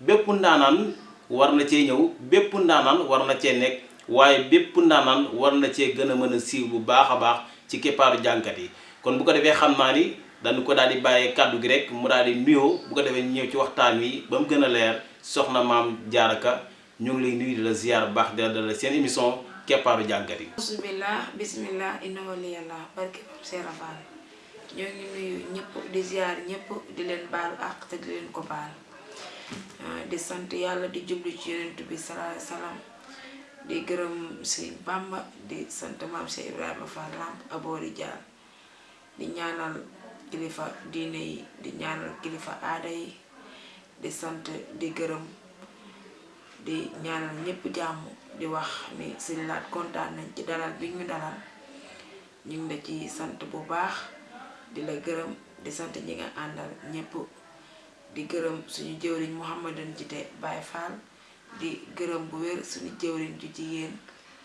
bépp ndaanaan war na cee ñëw bépp ndaanaan war na cee nekk waaye bépp ndaanaan war na cee bu baax a baax ci keppaaru jàngkat yi. Kon bu ko defee xam naa ni dañu ko daal di bàyyee kàddu gi rek mu daal di nuyoo bu ko defee ñëw ci waxtaan wi ba mu leer soxna maam jaaraka ñu ngi lay nuyu di la ziar baax di la seen émission keppaaru jàngkat yi. bismillah inna waliyallah barke Serap Fall ñoo ngi nuyu ñëpp di ziar ñëpp di leen baalu àq te di leen ko baal di sant yàlla di jublu ci yonent bi wasallam di gërëm Sëriñ Bamba di sant Mame Cheikh Ibrahima Fall Lamp Aboori Jaar di ñaanal kilifa diine yi di ñaanal kilifa aada yi. Di sant di gërëm di ñaanal ñëpp jàmm di wax ni Sëriñ Laat kontaan nañ ci dalal bi ñu dalal. Ñu ngi la ci sant bu baax di la gërëm di sant ñi nga ñëpp di gërëm suñu jëwriñ Mouhamadan Jite Baye Fall di gërëm bu wér suñu jëwriñ ju jigéen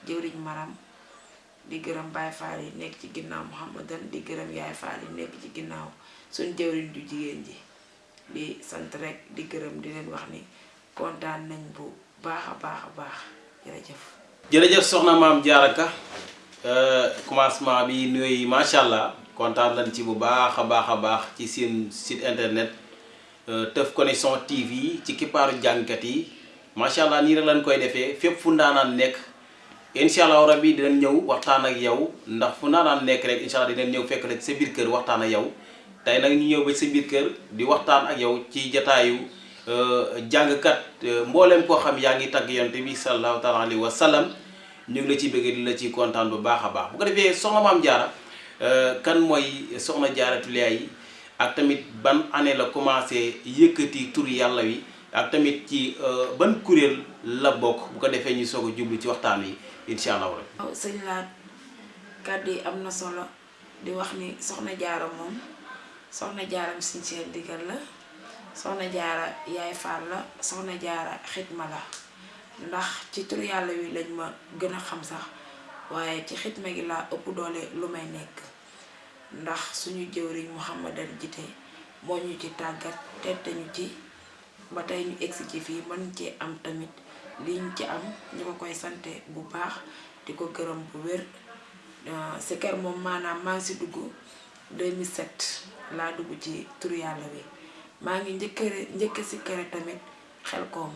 jëwriñ maram di gërëm Baye Fall yi nekk ci Mouhamadan di gërëm Yaay Fall yi nekk ci ginnaaw suñu jëwriñ ju jigéen ji. Di sant rek di gërëm di leen wax ni kontaan nañ bu baax a baax jërëjëf. Jërëjëf soxna maam jaaraka commencement bi nuyu macha allah kontaan nañ ci bu baax a baax a baax ci seen site internet Teuf Connection TV ci kippaaru jàngkat yi macha allah nii rek lañ koy defee. Fépp fu ndaanaan nekk incha allah rabbi dinañ ñëw waxtaan ak yow. Ndax fu ndaanaan nekk rek incha allah dinañ ñëw fekk rek sa biir kër waxtaan ak yow. Tey nag ñu ñëw ba sa biir kër di waxtaan ak yow ci jataayu jàngkat mbooleem koo xam yaa ngi tagg yonte bi sallallahu taala alayhi wa sallam. Ñu ngi la ciy bëgg di la ciy kontaan bu baax a baax. Bu ko defee soxna maam jaara kan mooy soxna jaara Tullaay yi ak tamit ban année la commencé yëkkati tur yàlla wi ak tamit ci ban kuréel la bokk bu ko defee ñu soog a jublu ci waxtaan wi incha allah rabbi. Waaw sëñ Laat kàddu yi am na solo di wax ni soxna jaara moom soxna jaaram seen digal la soxna jaara yaay faal la soxna jaara xitma la. Ndax ci tur yàlla wi lañ ma gën xam sax ci xitma gi ëpp doole lu may nekk ndax suñu jëwriñ Mouhamadan Jite moo ñu ci tàggat tette ñu ci ba tey ñu egsi ci fii mën cee am tamit liñ ci am ñu ko koy sante bu baax di ko gërëm bu wér. Si kër moom maanaam maa ngi si dugg 2007 laa dugg ci tur yàlla wi. Maa ngi njëkkëre njëkk si kër tamit xel koom.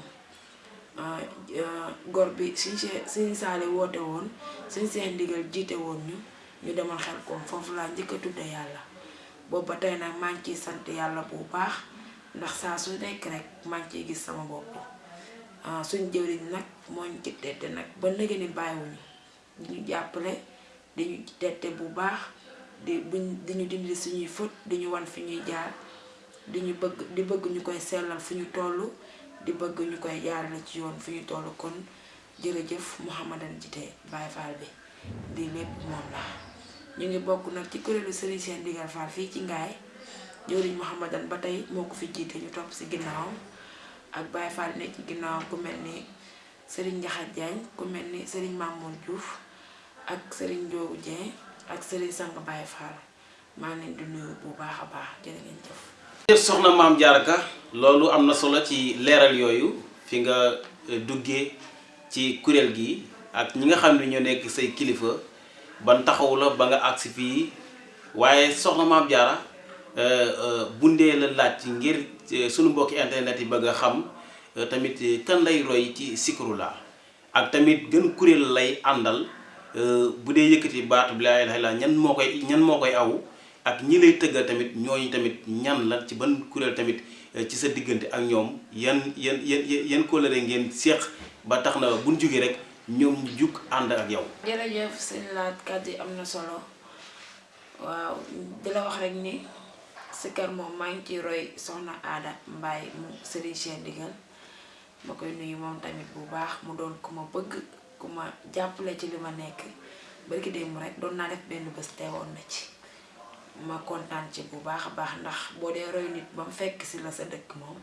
Gor bi suñ see suñ saale woote woon suñ seen ndigal jiite woon ñu ñu demal xel koom foofu laa njëkk a tudde yàlla boobu ba tey nag maa ngi ciy sant yàlla bu baax ndax saa su nekk rek maa ngi ciy gis sama bopp suñ jëwriñ nag moo ñu ci tette nag ba léegi ni bàyyiwuñu ñu jàppale di ñu tette bu baax di buñ di ñu dindi suñuy fët di ñu wan fi ñuy jaar di ñu bëgg di bëgg ñu koy sellal fu ñu toll di bëgg ñu koy jaarale ci yoon fu ñu toll kon jërëjëf Mouhamadan Jite Baye Fall bi di lépp moom la ñu ngi bokk nag ci kuréelu Serigne Seen Digal Fall fii ci Ngaay jëwriñ Mouhamadan ba tey moo ko fi jiite ñu topp si ginnaawam. Ak Baye Fall nekk ci ginnaaw ku mel ni Serigne Njaxat Jaañ ku mel ni Serigne Mamoun Diouf ak Serigne Njoogu Dieng ak Serigne Sang Baye Fall. Maa ngi di nuyu bu baax a baax jërë ngeen jëf. Jërëjëf soxna maam jaaraka loolu am na solo ci leeral yooyu fi nga duggee ci kuréel gi ak ñi nga xam ne ñoo nekk say kilifa ban taxaw la ba nga agsi fii waaye soxna maam jaara bundee la laaj ngir sunu mbokki internet yi bëgg a xam tamit kan lay roy ci Zikrullah ak tamit gën kuréel lay àndal bu dee yëkkati baatu bi laa illallaah ñan moo koy ñan moo koy aw ak ñi lay tëggal tamit ñooñu tamit ñan la ci ban kuréel tamit ci sa diggante ak ñoom yan yan yan yan kóllëre ngeen séq ba tax na buñ jógee rek ñoom ñu jug ànd ak yow. jërëjëf sëñ laat kàddu yi am na solo. Waaw di la wax rek ni si kër moom maa ngi ciy roy soxna aada mbaay mu Serigne Cheikh Ndigal ma koy nuyu moom tamit bu baax mu doon ku ma bëgg ku ma jàppale ci li ma nekk. Barki démb rek doon naa def benn bés teewoon na ci. Ma kontaan ci bu baax baax ndax boo dee roy nit ba mu fekk si la sa dëkk moom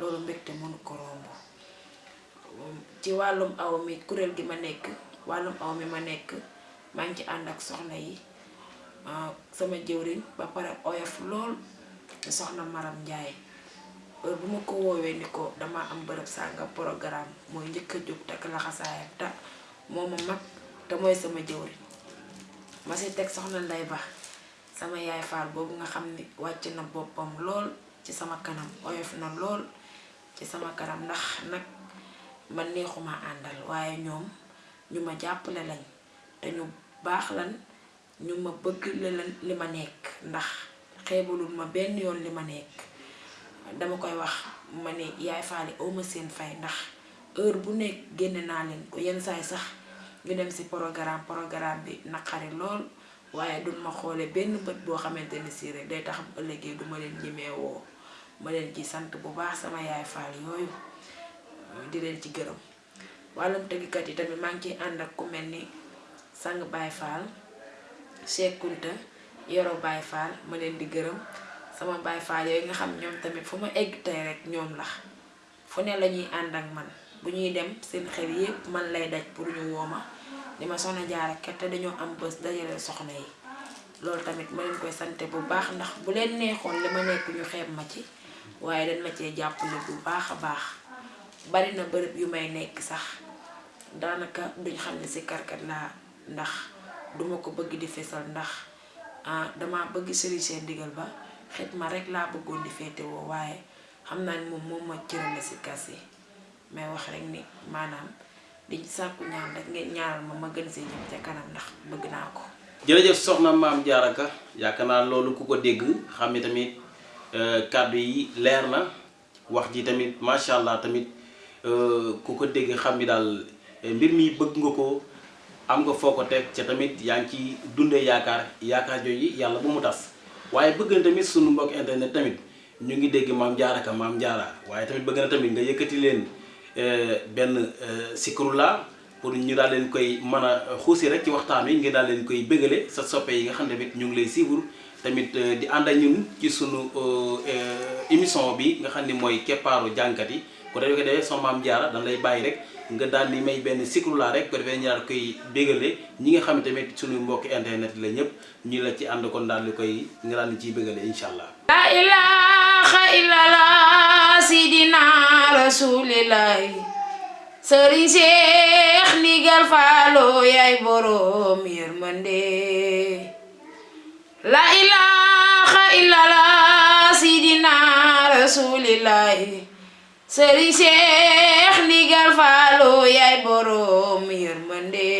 loolu mbégte mënu ko romb ci wàllum aw mi kuréel gi ma nekk wàllum aw mi ma nekk maa ngi ànd ak soxna yi sama jëwriñ ba pare oyof lool soxna Maram Njaay. Heure bu ma ko woowee ni ko dama am bërëb sànga programme mooy njëkk a jóg takk laxasaayam te moo ma mag te mooy sama jëwriñ. Ma si teg soxna Nday Ba sama yaay faal boobu nga xam ni wàcc na boppam lool ci sama kanam oyof na lool ci sama kanam ndax nag man neexuma àndal waaye ñoom ñu ma jàppale lañ te ñu baax lan ñu bëgg li ma nekk. Ndax xeebalul ma benn yoon li nekk. Dama koy wax ma ne yaay faali awma seen fay ndax heure bu nekk génne naa leen ko. Yenn saay sax ñu dem ci programme programme bi naqari lool waaye duñ ma xoole benn bët boo xamante ni si rek day tax bu duma leen ñemee woo. Ma leen ci sant bu baax sama yaay faal yooyu di leen ci gërëm. Wàllum tëggkat yi tamit maa ngi ànd ak ku mel ni sang baay faal Cheikh Kunta yoro baay faal ma leen di gërëm. Sama baay faal yooyu nga xam ñoom tamit fu ma egg tey rek ñoom la. Fu ne la ñuy ànd ak man. Bu ñuy dem seen xel yépp man lay daj pour ñu wooma di ma soxna jaara kat te dañoo am bés dajale soxna yi. Loolu tamit ma leen koy sante bu baax ndax bu leen neexoon li ma nekk ñu xeeb ma ci. Waaye dañ ma bu baax a baax bari na bërëb yu may nekk sax daanaka duñ xam si karkat laa ndax duma ko bëgg di fesal ndax ah dama bëgg Serigne Cheikh Ndigal ba xet ma rek laa bëggoon di féetewoo waaye xam naa ni moom moom ma cërale si. Kas mais wax rek ni maanaam di sàkku ñaan rek ngeen ñaanal ma ma gën see jëm ca kanam ndax bëgg naa ko. Jërëjëf soxna maam jaaraka yaakaar naa ku ko dégg xam tamit kàddu yi leer na wax ji tamit macha allah tamit ku ko dégg xam ni daal mbir mi bëgg nga ko am nga foo ko teg ca tamit yaa ngi ci dundee yaakaar yaakaar jooju yàlla bu mu tas. Waaye bëgg na tamit sunu mbokk internet tamit ñu ngi dégg maam jaaraka maam jaara waaye tamit bëgg na tamit nga yëkkati leen benn sikrula pour ñu daal leen koy mën a xuusi rek ci waxtaan wi ngir daal leen koy bëggale sa soppe yi nga xam tamit ñu ngi lay suivre tamit di ànd ak ñun ci sunu émission bi nga xam ne mooy keppaaru jànkat yi ko ko defee sama maam jaara dañ lay bàyyi rek nga daal di may benn sikrula rek ko defee ñu daal koy bëggale ñi nga xam tamit sunu mbokki internet la ñëpp ñu la ci ànd kon daal di koy nga daal di ciy bëggale incha allah. la ilaha illallah sidina rasulillahi. Cheikh Ndigal Faalo yaay boroom yërmande. La ilaha illallah sidina rasulillahi sëriñ Cheikh Ndigal Faalo yaay boroom yërmande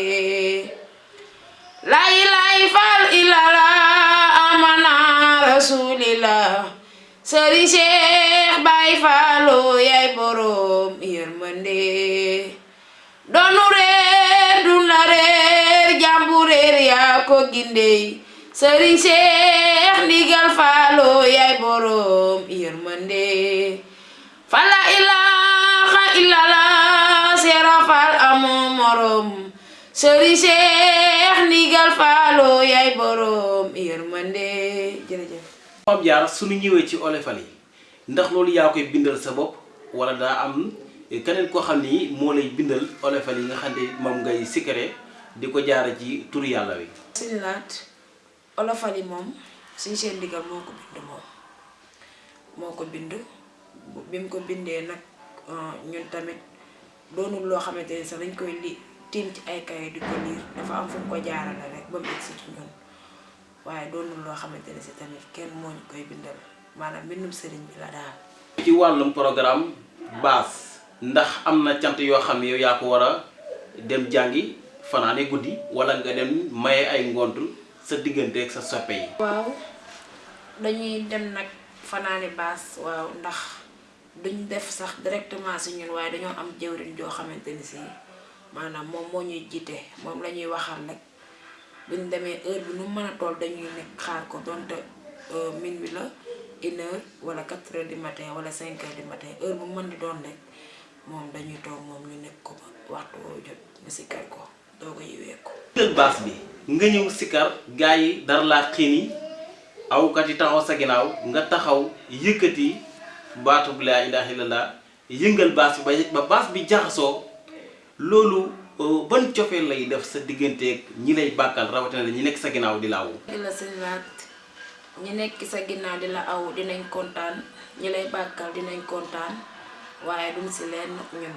la ilaha illallah amana rasulillah. Sëriñ Cheikh Baay Faalo yaay boroom yërmande doonu réer dun la réer jàmbu réer yaa ko gindey sëriñ Cheikh Ndigal yërmande amoo morom sëriñ Cheikh Ndigal Faalo yaay boroom yërmande jërëjëf maam jaara suñu ñëwee ci olofal yi ndax loolu yaa koy bindal sa bopp wala daa am keneen koo xam ni moo lay bindal olofal yi nga xam ne moom ngay sikkare di ko jaara ci tur yàlla wi. Suñu laat olofal yi moom seen ndigal moo ko bind moom. Moo ko bind. Bi mu ko bindee nag ñun tamit doonul loo xamante ne sax dañ koy li tiim ci ay kaye di ko liir. Dafa am fu ko jaarale rek ba mu egsi ci ñun. Waaye doonul loo xamante ne si tamit kenn moo ñu koy bindal. Maanaam mbindum sëriñ bi la daal. Ci wàllum programme ndax am na cant yoo xam ne yow yaa ko war a dem jàngi fanaane guddi wala nga dem maye ay ngont sa diggante ak sa soppe yi. Waaw. Dañuy dem nag fanaane baas. Waaw ndax duñ def sax directement si ñun waaye dañoo am jëwriñ joo xamante ni si maanaam moom moo ñuy jiite moom la ñuy waxal rek buñ demee heure bi nu mën a toll dañuy nekk xaar ko donte minuit la une heure wala quatre heures du matin wala cinq heures du matin. Heure bu mën di doon rek moom dañuy toog moom ñu nekk ko waxtu woo jot ñu sikkar ko doo ko yiwee ko tëg baas bi nga ñëw sikar gaa yi dara laa xiini awkat yi taxaw sa ginnaaw nga taxaw yëkkati baatu bu laa ilaaha illallah. Yëngal baas bi ba ba baas bi jaxasoo loolu ban cofee lay def sa digganteeg ñi lay bàkkal rawatina ñi nekk sa ginnaaw di laawu di la sëñ laat ñi nekk sa ginnaaw di la aw dinañ kontaan. Ñi lay bàkkal dinañ kontaan. Waaye duñ si leen ñun.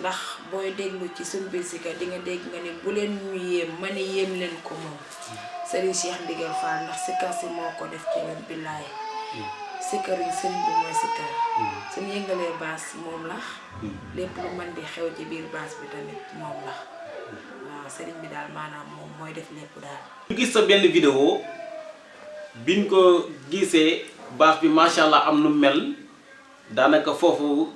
Ndax booy déglu ci suñ biir si ka di nga dégg nga ni bu leen ñu yéem ma ne yéem leen ko moom. Serigne Cheikh Ndigal Fall ndax si moo ko def ci ñun billaay sikkar yi sëñ bi mooy sikkar suñ yëngalee baas moom la lépp lu mën di xew ci biir baas bi tamit moom la waaw sëriñ bi daal maanaam moom mooy def lépp daal ñu gis sa benn vidéo biñ ko gisee baas bi macha allah am nu mel. Daanaka foofu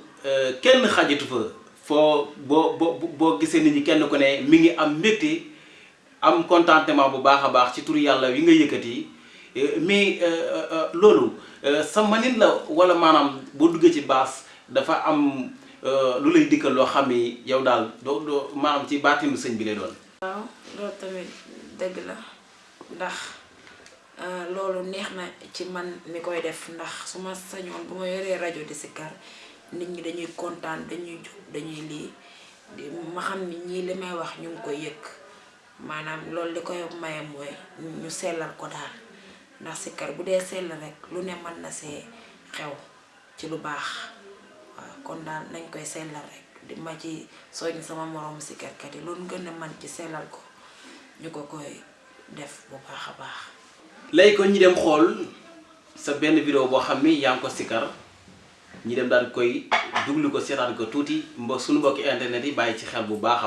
kenn xajatu fa foo boo boo boo gisee nit ñi kenn ku ne mi ngi am mbégte am contentement bu baax a baax ci turu yàlla wi nga yëkkati. Mais loolu sa manin la wala maanaam boo duggee ci baas dafa am lu lay dikkal loo xam yow daal doo doo ci baatinu sëñ bi lay doon. waaw loolu tamit dëgg la. Ndax loolu neex na ci man mi koy def. Ndax su ma bu ma yoree rajo di sikkar nit ñi dañuy dañuy dañuy ma xam ni wax ñu ngi koy ndax bu dee sell rek lu ne mën na see xew ci lu baax. Waaw kon daal nañ koy sellal rek. Di ma ci sama moroom sikkarkat yi loolu gën a man ci sellal ko ñu ko koy def bu baax a baax. Léegi kon ñi dem xool sa benn vidéo boo xam ni ko sikkar ñi dem daan koy duglu ko seetaan ko suñu internet yi ci xel bu baax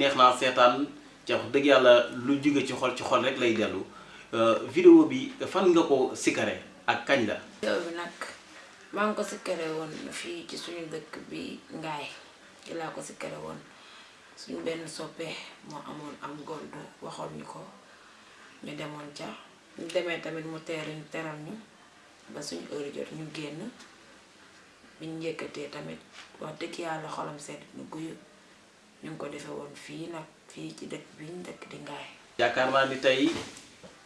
neex naa seetaan ca wax dëgg yàlla lu jóge ci xol ci xol rek lay dellu. Vidéo bi fan nga ko sikare ak kañ la? Yow bi nag ngi ko sikkare woon fii ci suñu dëkk bi ngaay ci ko sikkare woon. Suñu benn soppe moo amoon am gontu waxoon ñu ko. Ñu demoon ca ñu demee tamit mu teeruñ teral ñu. Ba suñu heure jot ñu génn biñ njëkkatee tamit wax dëgg yàlla xolam sedd nu guyu ñu ko defe woon fii nag fii ci dëkk bi ñu dëkk di ngaay yaakaar naa ni tey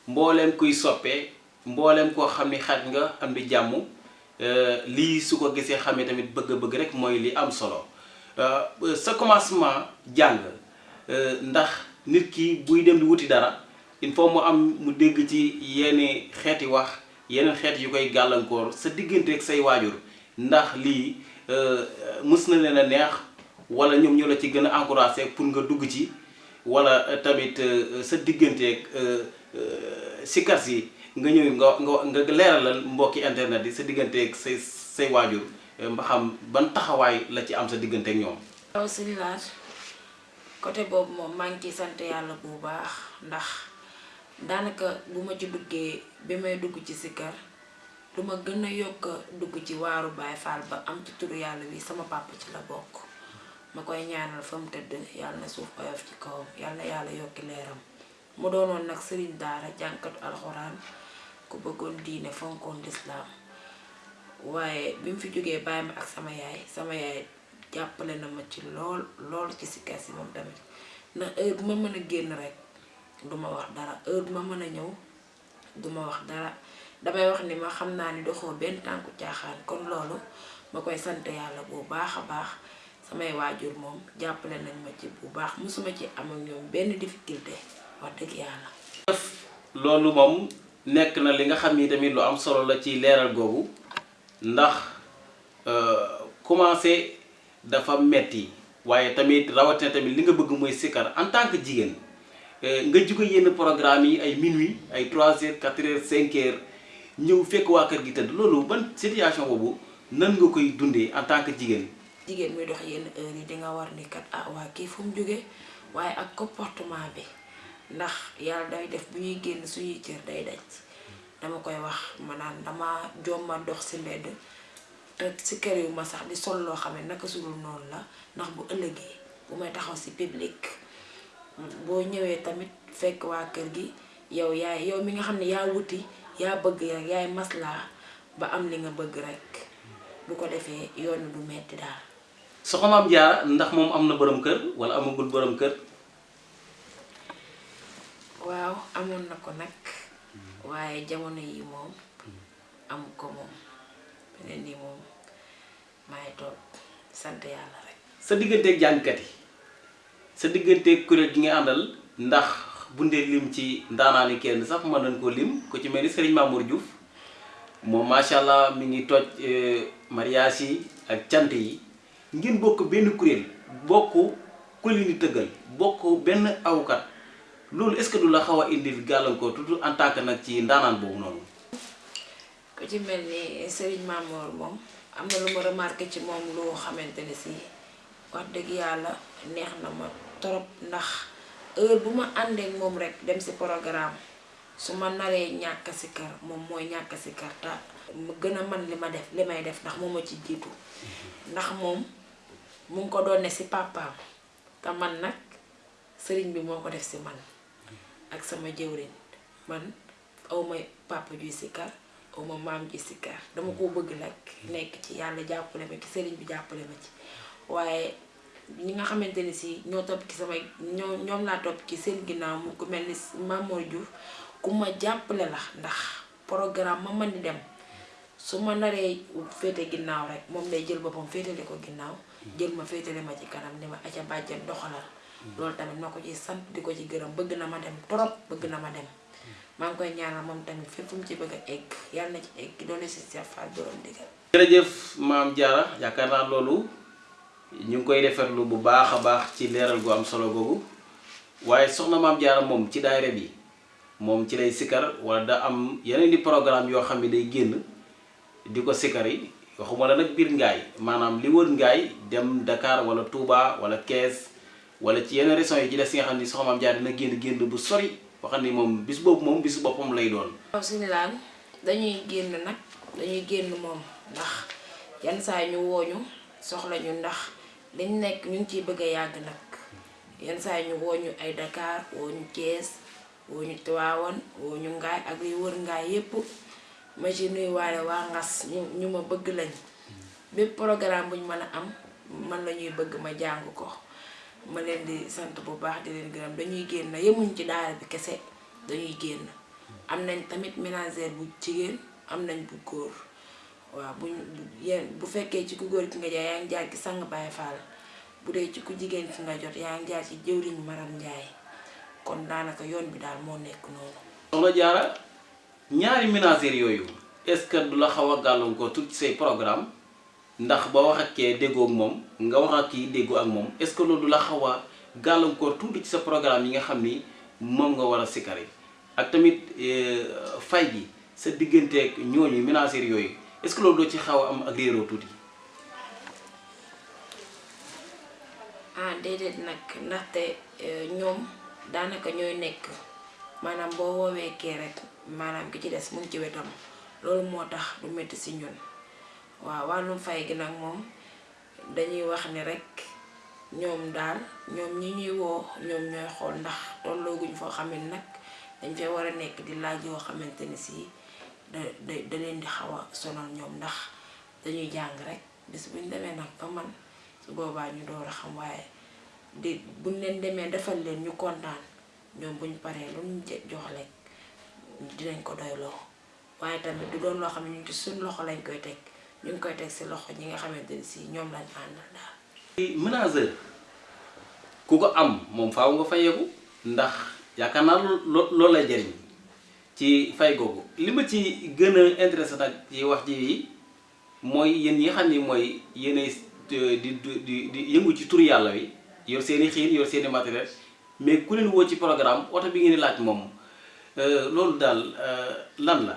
mbooleem kuy soppee mbooleem koo xam ni xaj nga am di jàmm. Lii su ko gisee xamee tamit bëgg-bëgg rek mooy li am solo. Sa commencement jàng ndax nit ki buy dem di wuti dara il faut mu am mu dégg ci yenn xeeti wax yeneen xeet yu koy gàllankoor sa diggante ak say waajur. Ndax lii mës na leen a neex wala ñoom ñoo la ci gën a encouragé pour nga dugg ci wala tamit sa digganteeg sikar si nga ñëw nga nga leeralal mbokki internet yi sa digganteeg say say waajur mba xam ban taxawaay la ci am sa digganteeg ñoom. waaw suñu laaj côté boobu moom maa ngi ciy sant yàlla bu baax ndax daanaka bu ma ci duggee bi may dugg ci sikkar lu ma gën a yokk dugg ci waaru Baay Faal ba am ci turu yàlla bi sama papa ci la bokk ma koy ñaanal fa mu tëdd na suuf oyof ci kawam yàlla na yàlla yokki leeram. Mu doonoon nag sëriñ daara jànkatu alxuraan ku bëggoon diine fonkoon lislaam. Waaye bi mu fi jógee bàyyi ak sama yaay sama yaay jàppale na ma ci lool lool ci sikkar si tamit. Ndax heure bu ma mën a rek duma wax dara. Heure bu ma mën duma wax dara. Damay wax ni ma ni doxoo benn tànku caaxaan. Kon loolu ma koy sant bu baax a baax samay waajur moom jàppale nañ ma ci bu baax musuma ci am ak ñoom benn difficulté wax dëgg yàlla. Loolu moom nekk na li nga xam ni tamit lu am solo la ci leeral googu ndax commencé dafa metti waaye tamit rawatina tamit li nga bëgg mooy sikkar en tant que jigéen nga jóge yenn programme yi ay minuit ay 3 heures 4 heures 5 heures ñëw fekk waa kër gi tëdd. Loolu ban situation boobu nan nga koy dundee en tant que jigéen. Jigéen muy dox yenn heure yi di nga war ni kat ah waa kii fu mu waaye ak comportement bi. Ndax yàlla day def bu ñuy génn suñuy cër day daj. Dama koy wax ma naan dama jomma dox si mbedd te si kër yu ma sax di sol loo xam ne naka sudul noonu la. Ndax bu ëllëgee bu may taxaw si public boo ñëwee tamit fekk waa kër gi yow yaay yow mi nga xam ne yaa wuti yaa bëgg rek yaay maslaa ba am li nga bëgg rek. Bu ko defee yoon du metti daal. Soxna Maam Jaara ndax moom am na borom kër wala amagul borom kër. waaw amoon na ko nag waaye jamono yi moom amu ko moom beneen nii moom maay toog sant yàlla rek. sa digganteeg jàngkat yi sa digganteeg kuréel gi nga àndal ndax bu ndee lim ci ndaanaani kenn sax mën nañ ko lim ku ci mel ni Serigne Mamour Diouf moom macha allah mi ngi toj mariage yi ak cant yi ngeen bokk benn kuréel bokk di tëggal bokk benn awkat loolu est-ce que du la xaw a indil gàllankoor tuuti en tant que nag ci ndaanaan boobu noonu. ku ci mel ni Serigne Mamour moom am na lu ma remarqué ci moom loo xamante ne si wax dëgg yàlla neex na ma trop ndax heure bu ma àndeek moom rek dem si programme su ma naree ñàkk si kër moom mooy ñàkk si kër te mu gën a man li ma def li may def ndax moom ma ci jiitu ndax moom mu ngi ko doon ne si papaam te man nag sëriñ bi moo ko def si man ak sama jëwriñ. Man awma papa juy si kër awma maam ji si kër. Dama ko bëgg nag nekk ci yàlla jàppale ma ci sëriñ bi jàppale ma ci. Waaye ñi nga xamante ni si topp ci samay ñoo ñoom laa topp ci seen ginnaaw mu ku mel ni Mamour Diouf ku ma la ndax programme ma man di dem. Su ma naree féete ginnaaw rek moom day jël boppam féetale ko ginnaaw jël ma féetale ma ci kanam ni ma aca bàjjen doxalal. Loolu tamit ma ko ci sant di ko ci gërëm bëgg na ma dem trop bëgg na ma dem. Maa ngi koy ñaanal moom tamit fépp mu ci bëgg egg yàlla na ci egg doole si Cheikh Fall borom digal jërëjëf maam Diarra yaakaar naa loolu ñu ngi koy bu baax a baax ci leeral gu am solo googu waaye soxna maam Diarra moom ci daayira bi moom ci lay sikkar wala da am yeneen di programme yoo xam ne day génn di waxuma la nag biir ngaay maanaam li ngaay dem Dakar wala Touba wala Kees wala ci yeneen régions yi ci des nga xam ni soxna maam dina génn génn bu sori boo xam ni moom bis boobu moom bis boppam lay doon. suñu laan dañuy génn nag dañuy génn moom ndax yan saa ñu wooñu soxla ñu ndax dañ nekk ñu ciy bëgg a yàgg nag yan ñu wooñu ay Dakar wooñu Thiès wooñu Tivaouane wooñu Ngaay ak yu wër Ngaay yépp ma ci nuyuwaale waa Ngas ñu ma bëgg lañ. Bépp programme bu ñu mën a am man la ñuy bëgg ma jàng ko. Ma leen di sant bu baax di leen gërëm. Dañuy génn yemuñ ci daara bi kese dañuy génn. Am nañ tamit ménagère bu jigéen am nañ bu waaw buñ yéen bu fekkee ci ku góor ki nga jaay yaa ngi jaar ci sang Baye Fall. Bu dee ci ku jigéen ki nga jot yaa ngi jaar ci jëwriñ Maram Njaay kon daanaka yoon bi daal moo nekk noonu. Diarra ñaari ménagères yooyu est-ce que du la xaw a gàllankoor tout ci say programme? Ndax ba wax ak kee déggoo ak moom nga wax ak kii déggoo ak moom est-ce que loolu du la xaw a gàllankoor tuuti ci programme yi nga xam ni moom nga war yi ak tamit fay gi sa digganteeg ñooñu ménagères yooyu est-ce que loolu ci xaw a am ak réeroo tuuti. ah déedéet nag ndaxte ñoom daanaka ñooy nekk. Maanaam boo woowee kee rek maanaam ki ci des mu ci wetam. Loolu moo tax du metti si ñun. Waaw wàllum fay gi nag moom dañuy wax ni rek ñoom daal ñoom ñi ñuy woo ñoom ñooy xool ndax tollooguñ foo xam ne nag dañ fee war a nekk di laaj yoo xamante ni si da leen di xaw a sonal ñoom ndax dañuy jàng rek bis buñ demee nag ba man su boobaa ñu door a xam waaye di buñ leen demee defal leen ñu kontaan ñoom buñ paree lu jox lekk dinañ ko doyloo waaye tamit du doon loo xam ne ñu ci suñ loxo lañ koy teg ñu ngi koy teg si loxo ñi nga xamante ni si lañ àndal daal. ménageur ku am moom faaw nga fayeeku ndax yaakaar loo loolu lay jariñ ci fay googu li ma ci gën a intéressé nag ci wax ji mooy yéen nga xam ni mooy di di di yëngu ci tur yàlla wi yor seen i xiin yor seen i matériel mais ku leen woo ci programme oto bi ngeen laaj loolu daal lan la.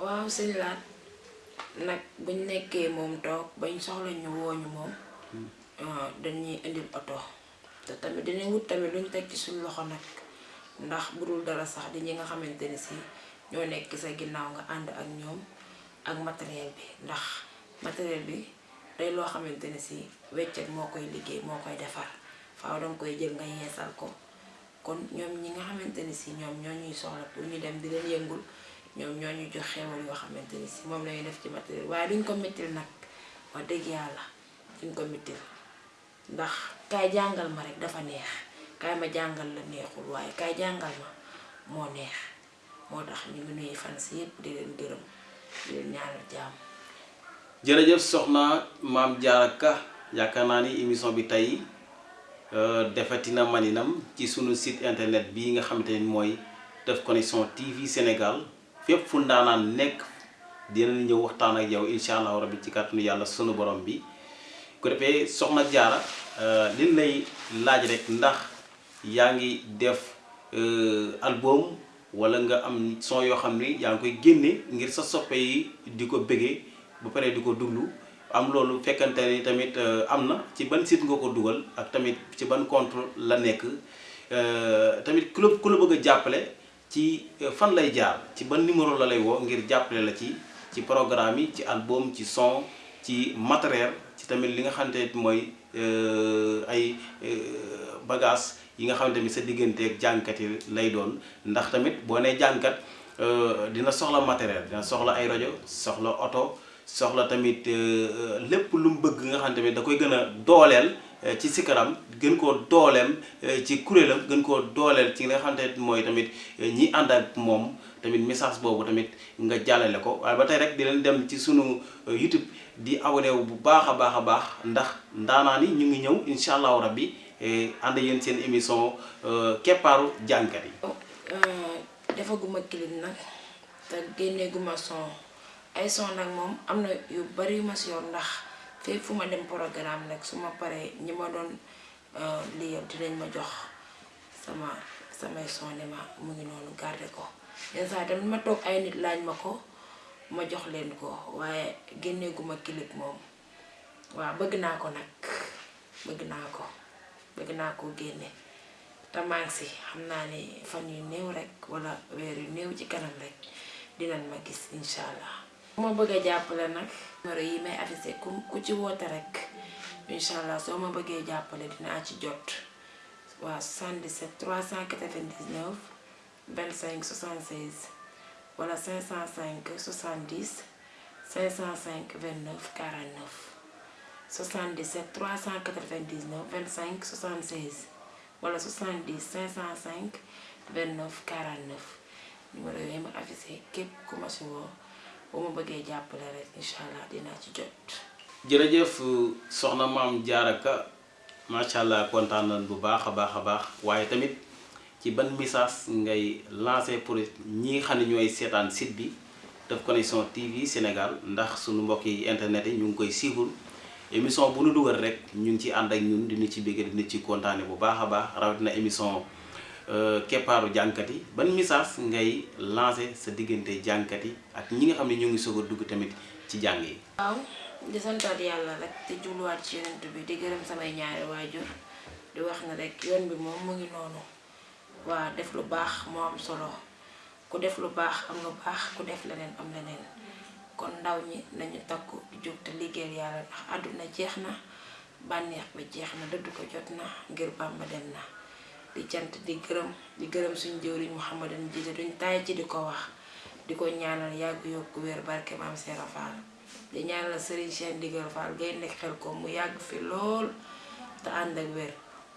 waaw sëñ laat. Nag buñ nekkee moom toog bañ soxla ñu wooñu moom dañuy indil oto. Te tamit dinañ wut tamit luñ teg ci suñ loxo nag. Ndax bu dul dara sax di ñi nga xamante ni si ñoo nekk sa ginnaaw nga ànd ak ñoom ak matériel bi. Ndax matériel bi day loo xamante ni si weccet moo koy liggéey moo koy defar. Faaw danga koy jël nga yeesal ko kon ñoom ñi nga xamante ni si ñoom ñoo ñuy soxla pour ñu dem di leen yëngul ñoom ñoo ñu jox xewal yoo xamante ni si moom lañuy def ci matériel. Waaye duñ ko mettil nag wax dëgg yàlla duñ ko mettil. Ndax kaay jàngal ma rek dafa neex kaay ma jàngal la neexul waaye kaay jàngal ma moo neex. Moo tax ñu ngi nuyu fan si yépp di leen gërëm di leen ñaanal jàmm. Jërëjëf soxna maam Diarra Ka yaakaar naa ni émission bi tey defati na maninam ci sunu site internet bii nga xamante ni mooy Teuf Connection TV Sénégal. Fépp fu ndaanaan nekk dinañ ñëw waxtaan ak yow incha allahu rabbi ci kàttanu yàlla sunu borom bi. Ko defee soxna Diarra li lay laaj rek ndax yaa ngi def album wala nga am son yoo xam ni yaa ngi koy génne ngir sa soppe yi di ko bëggee ba pare di ko duglu am loolu fekkante ni tamit am na ci ban site nga ko dugal ak tamit ci ban compte la nekk tamit ku ku la bëgg a ci fan lay jaar ci ban numéro la lay woo ngir jàppale la ci ci programme yi ci album ci son ci matériel ci tamit li nga xamante mooy ay bagage yi nga xamante ni sa digganteeg jàngkat yi lay doon. Ndax tamit boo nee jàngkat dina soxla matériel dina soxla ay rajo soxla oto soxla tamit lépp lu mu bëgg nga xam tamit da koy gën a dooleel ci sikaram gën koo dooleem ci kuréelam gën koo dooleel ci nga xamante ne mooy tamit ñi ànd ak moom tamit message boobu tamit nga jàllale ko waaye ba tey rek di leen dem ci sunu YouTube di abonné wu bu baax a baax a baax ndax ndaanaa ni ñu ngi ñëw incha allahu rabbi ànd yéen seen émission keppaaru jàngkat yi. defaguma clip nag te génneeguma son ay son nag moom am na yu bari yu ma si yor ndax fépp fu ma dem programme nag su ma paree ñi ma doon liyal dinañ ma jox sama samay son ne ma mu ngi noonu garde ko. Yenn saa tamit ma toog ay nit laaj ma ko ma jox leen ko waaye génneeguma clip moom. Waaw bëgg naa ko nag bëgg naa ko bëgg naa ko maa ngi si xam naa ni fan yu néew rek wala weer yu néew ci kanam rek dinañ ma gis incha allah. Bu ma bëggee jàppale nag. numéro yi may affiché ku ku ci woote rek incha allah soo ma bëggee jàppale dinaa ci jot waa 77 399 25 76 wala 505 70 505 29 49 77 399 25 76. wala 70 505 29 49 numéro yooyu ma affiché képp ku bu ma bëggee jàppale rek incha allah dinaa ci jot. jërëjëf soxna maam Diarra Ka macha allah kontaan nañ bu baax a baax waaye tamit ci ban message ngay lancé pour ñi nga xam ne ñooy seetaan site bi Teuf Connection TV Sénégal ndax suñu mbokki internet yi ñu ngi koy suivre. émission bu nu dugal rek ñu ci ànd ak ñun dina ci bëgg dina ci kontaane bu baax baax émission keppaaru jànkat yi ban message ngay lancé sa diggante jànkat yi ak ñi nga xam ne ñu ngi soog a dugg tamit ci jàng yi. waaw di santaat yàlla rek te jubluwaat ci yonent bi di gërëm samay ñaari waajur di wax ne rek yoon bi moom mu ngi noonu waa def lu baax moo am solo ku def lu baax am lu baax ku def leneen am leneen. kon ndaw ñi nañu takku jóg te liggéeyal yàlla ndax àdduna jeex na bànneex bi jeex na dëdd ko jot na ngir Bàmba dem na di cant di gërëm di gërëm suñ jëwriñ Mouhamadan jiite duñ taay ci di ko wax di ko ñaanal yàgg yokku wér barke maam Seera Fall di ñaanal Serigne Cheikh Ndigal Fall gay nekk xel ko mu yàgg fi lool te ànd ak wér.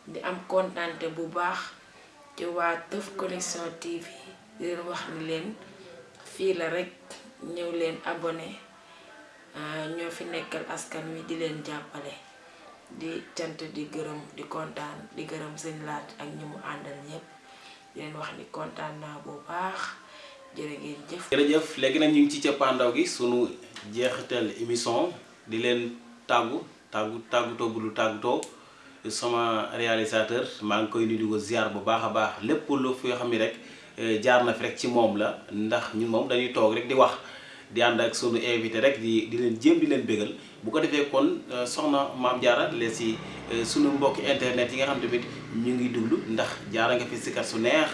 Di am kontante bu baax ci waa Teuf Connection TV di wax ni leen fii la rek ñëw leen abonné ñoo fi nekkal askan wi di leen jàppale di cant di gërëm di kontaan di gërëm sëñ laat ak ñi mu àndal di leen wax ni kontaan naa bu baax. Jërë ngeen jëf. Jërëjëf. Léegi nag ñu ngi ci cappaandaw gi sunu jeexital émission. Di leen tàggu tàggu tàggutoo bu dul tàggutoo. Sama réalisateur maa ngi koy nuyu di ziar bu baax a baax. Lépp lu fi xam ni rek jaar na fi rek ci moom la. Ndax ñun moom dañuy toog rek di wax di ànd ak sunu invité rek di di leen jéem di leen bégal bu ko defee kon soxna maam jaara leen si sunu mbokki internet yi nga xam tamit ñu ngi duglu ndax jaara nga fi sikar su neex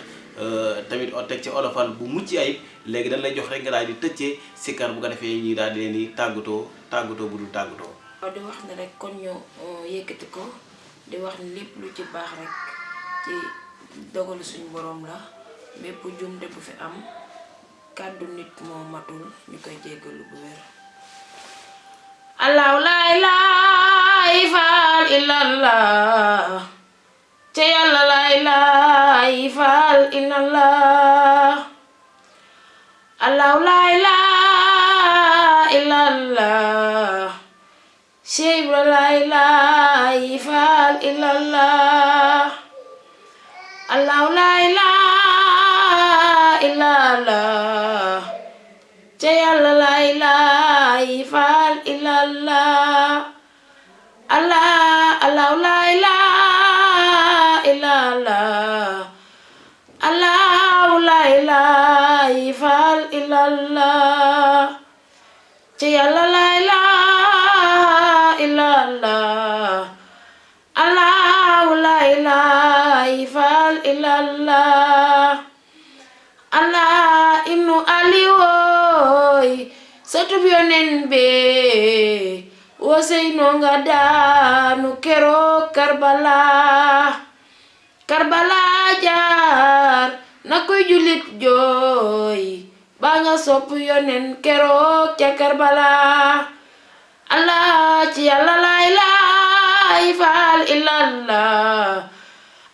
tamit o teg ci olofal bu mucc ayib. Léegi dañ lay jox rek nga daal di tëccee sikar bu ko defee ñuy daal di leen di tàggatoo tàggatoo bu dul waaw di wax ne rek kon ñu yëkkati ko di wax ni lépp lu ci baax rek ci dogalu suñu borom la. Bépp jumte bu fi am kàddu nit moo matul ñu koy jéggalu bu wér allahu laa ilaaha illallah. Ca yàlla laa ilaaha illallah. Allahu laa illallah. Illallah. Illallah illallah Allah Allah la ilaha illallah. Allah la ilaha illallah. Ci Yàlla la ilaha illallah. Allah la ilaha illallah. Satub yonen be wosey no nga daanu keroog karbala. Karbala jaar na koy julit jooy ba nga sopp yonen keroog ca karbala. Allah ci yàlla laa ilaaha faal illallah.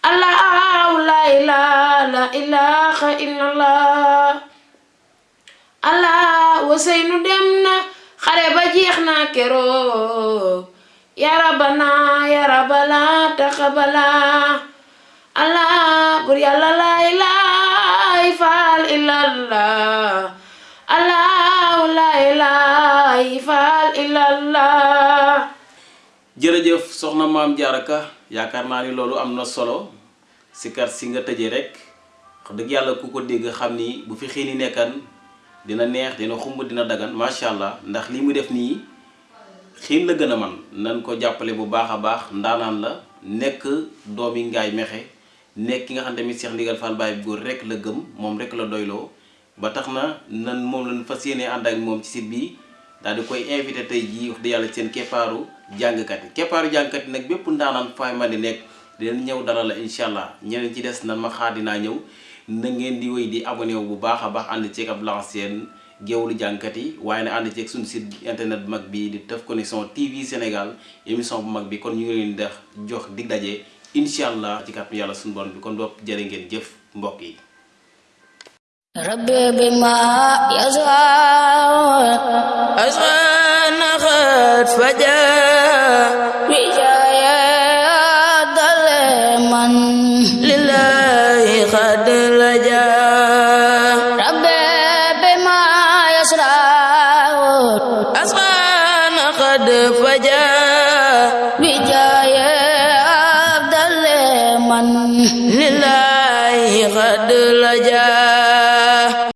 Allahu laa ilaaha illallah allah waseynu dem na xare ba jeex na keroog. Yarabana rabbana ya rabbana taxabala allah bur yàlla laa ilaaha faal illallah allah laa ilaaha faal illallah jërëjëf soxna maam jaaraka yaakaar naa ni loolu am na solo. Sikar si nga tëjee rek wax yàlla ku ko dégg xam ni bu fi xiini nekkan dina neex dina xumb dina dagan macha allah. Ndax li mu def nii xiin la gën a man. Nan ko jàppale bu baax a baax ndaanaan la nekk doomi ngaay mexe nekk ki nga xam tamit Cheikh Ndigal Fall Baye góor rek la gëm moom rek la doyloo. Ba tax na nan moom lañ fas yéene ànd ak moom ci site bi daal di koy invité tey jii wax dëgg yàlla seen keppaaru jàngkat yi. Keppaaru jàngkat yi nag bépp ndaanaan fay ma di nekk dinañ ñëw dara la incha allah. Ñeneen ci des nan ma xaar ñëw na ngeen di wéy di abonné wu bu baax a baax ànd ceeg ab lanceen géewlu jàngkat yi waaye na ànd ceeg suñu site internet bu mag bi di Teuf Connexion TV Sénégal émission bu mag bi kon ñu ngi leen def jox dig daje incha allah ci kàttan yàlla suñu borom bi kon bopp jërë ngeen jëf mbokk yi ربي بما يزرع أسغان قد فجاء